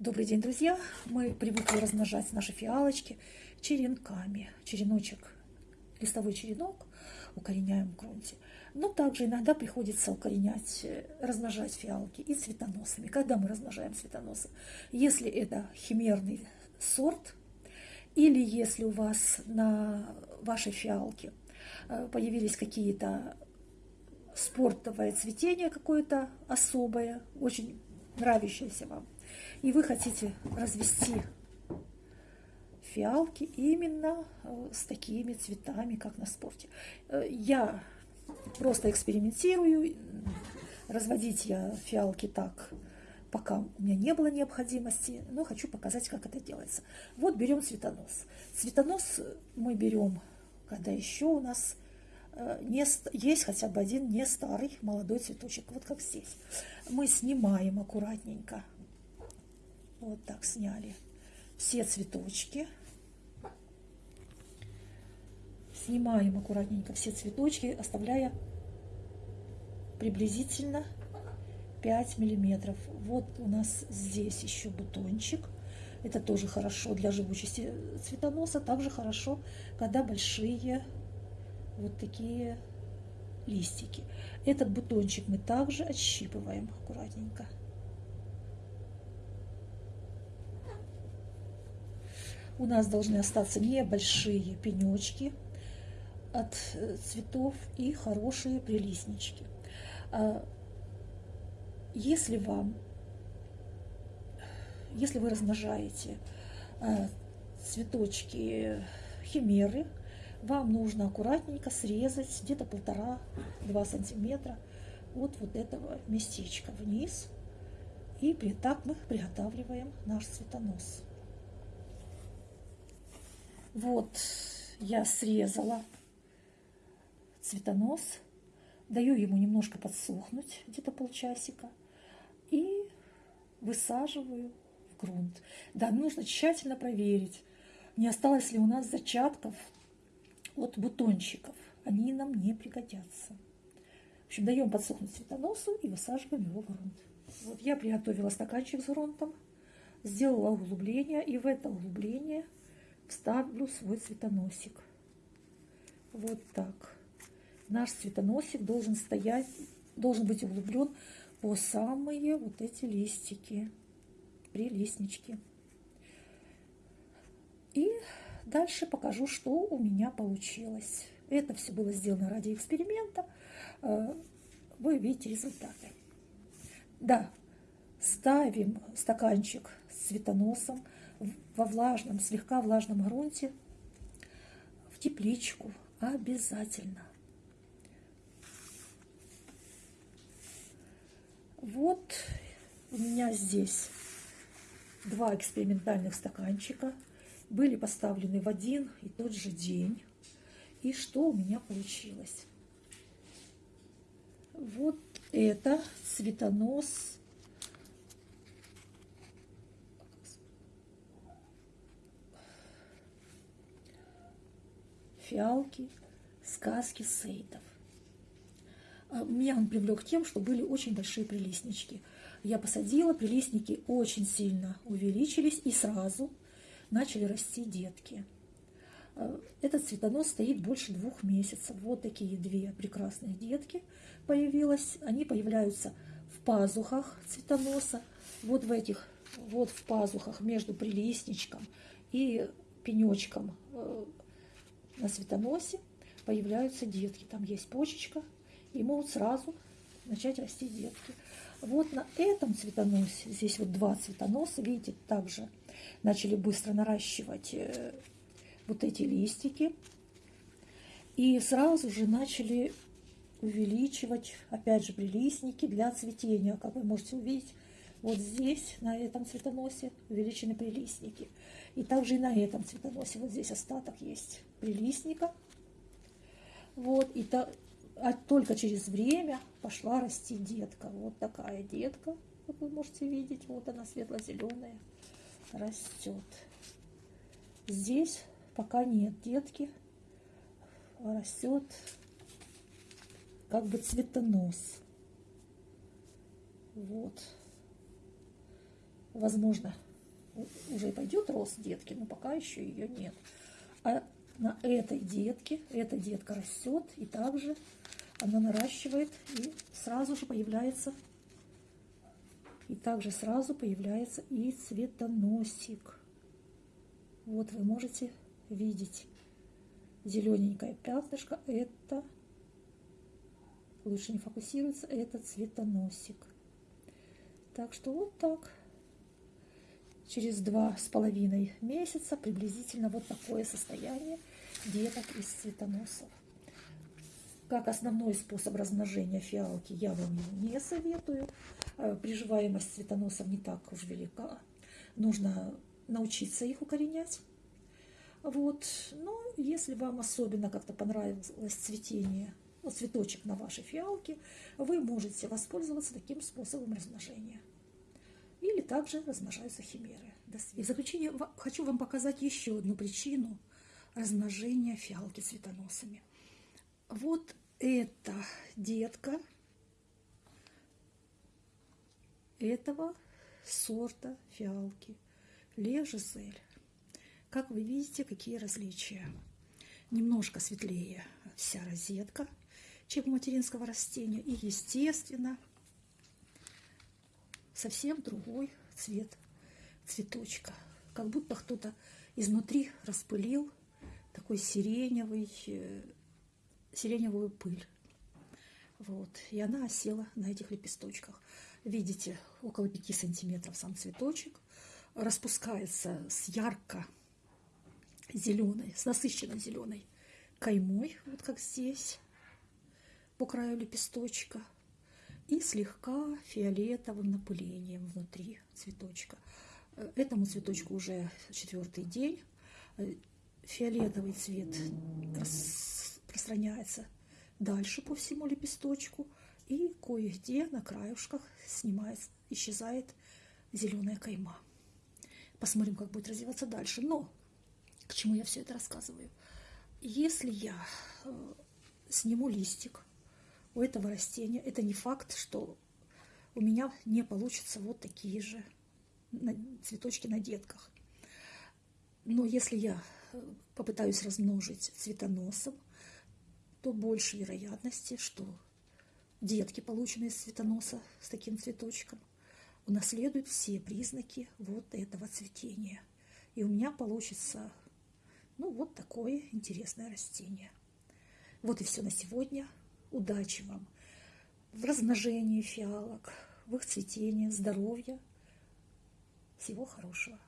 Добрый день, друзья! Мы привыкли размножать наши фиалочки черенками. Череночек, листовой черенок укореняем в грунте. Но также иногда приходится укоренять, э, размножать фиалки и цветоносами. Когда мы размножаем цветоносы? Если это химерный сорт, или если у вас на вашей фиалке э, появились какие-то спортовое цветение какое-то особое, очень нравящееся вам, и вы хотите развести фиалки именно э, с такими цветами, как на спорте. Э, я просто экспериментирую, разводить я фиалки так, пока у меня не было необходимости, но хочу показать, как это делается. Вот берем цветонос. Цветонос мы берем, когда еще у нас э, не, есть хотя бы один не старый молодой цветочек, вот как здесь. Мы снимаем аккуратненько вот так сняли все цветочки. Снимаем аккуратненько все цветочки, оставляя приблизительно 5 миллиметров. Вот у нас здесь еще бутончик. Это тоже хорошо для живучести цветоноса. Также хорошо, когда большие вот такие листики. Этот бутончик мы также отщипываем аккуратненько. У нас должны остаться небольшие пенечки от э, цветов и хорошие прилистнички. А, если вам, если вы размножаете а, цветочки химеры, вам нужно аккуратненько срезать где-то полтора-два сантиметра от вот этого местечка вниз. И так мы приготавливаем наш цветонос. Вот я срезала цветонос, даю ему немножко подсохнуть, где-то полчасика, и высаживаю в грунт. Да, нужно тщательно проверить, не осталось ли у нас зачатков от бутончиков. Они нам не пригодятся. В общем, даем подсохнуть цветоносу и высаживаем его в грунт. Вот я приготовила стаканчик с грунтом, сделала углубление, и в это углубление – вставлю свой цветоносик. Вот так. Наш цветоносик должен стоять, должен быть углублен по самые вот эти листики, прилистнички. И дальше покажу, что у меня получилось. Это все было сделано ради эксперимента. Э, вы видите результаты. Да, ставим стаканчик с цветоносом во влажном, слегка влажном грунте в тепличку обязательно. Вот у меня здесь два экспериментальных стаканчика. Были поставлены в один и тот же день. И что у меня получилось? Вот это цветонос фиалки, сказки сейдов. А, меня он привлек тем, что были очень большие прилистнички. Я посадила, прилистники очень сильно увеличились и сразу начали расти детки. А, этот цветонос стоит больше двух месяцев. Вот такие две прекрасные детки появилось. Они появляются в пазухах цветоноса. Вот в этих, вот в пазухах между прилистничком и пенечком э, на светоносе появляются детки. Там есть почечка, и могут сразу начать расти детки. Вот на этом цветоносе, здесь вот два цветоноса, видите, также начали быстро наращивать э, вот эти листики. И сразу же начали увеличивать, опять же, прилистники для цветения. Как вы можете увидеть, вот здесь, на этом цветоносе, увеличены прилистники. И также и на этом цветоносе, вот здесь остаток есть прилистника. Вот, и то, а только через время пошла расти детка. Вот такая детка, как вы можете видеть. Вот она светло-зеленая, растет. Здесь пока нет детки, растет как бы цветонос. Вот возможно, уже пойдет рост детки, но пока еще ее нет. А на этой детке, эта детка растет, и также она наращивает, и сразу же появляется, и также сразу появляется и цветоносик. Вот вы можете видеть зелененькое пятнышко, это, лучше не фокусируется, это цветоносик. Так что вот так. Через два с половиной месяца приблизительно вот такое состояние деток из цветоносов. Как основной способ размножения фиалки я вам его не советую. Э, приживаемость цветоносов не так уж велика. Нужно научиться их укоренять. Вот. Но если вам особенно как-то понравилось цветение, ну, цветочек на вашей фиалке, вы можете воспользоваться таким способом размножения. Также размножаются химеры. И в заключение хочу вам показать еще одну причину размножения фиалки цветоносами. Вот эта детка этого сорта фиалки Ле Жизель. Как вы видите, какие различия. Немножко светлее вся розетка, чем у материнского растения. И, естественно, совсем другой цвет цветочка. Как будто кто-то изнутри распылил такой сиреневый, э, сиреневую пыль. Вот. И она осела на этих лепесточках. Видите, около 5 сантиметров сам цветочек. Распускается с ярко зеленой, с насыщенно зеленой каймой, вот как здесь, по краю лепесточка и слегка фиолетовым напылением внутри цветочка. Э, этому цветочку уже четвертый день. Э, фиолетовый цвет распространяется дальше по всему лепесточку. И кое-где на краюшках снимается, исчезает зеленая кайма. Посмотрим, как будет развиваться дальше. Но к чему я все это рассказываю? Если я э, сниму листик, у этого растения, это не факт, что у меня не получится вот такие же цветочки на детках. Но если я э, попытаюсь размножить цветоносом, то больше вероятности, что детки, полученные из цветоноса с таким цветочком, унаследуют все признаки вот этого цветения. И у меня получится ну, вот такое интересное растение. Вот и все на сегодня. Удачи вам в размножении фиалок, в их цветении, здоровья. Всего хорошего.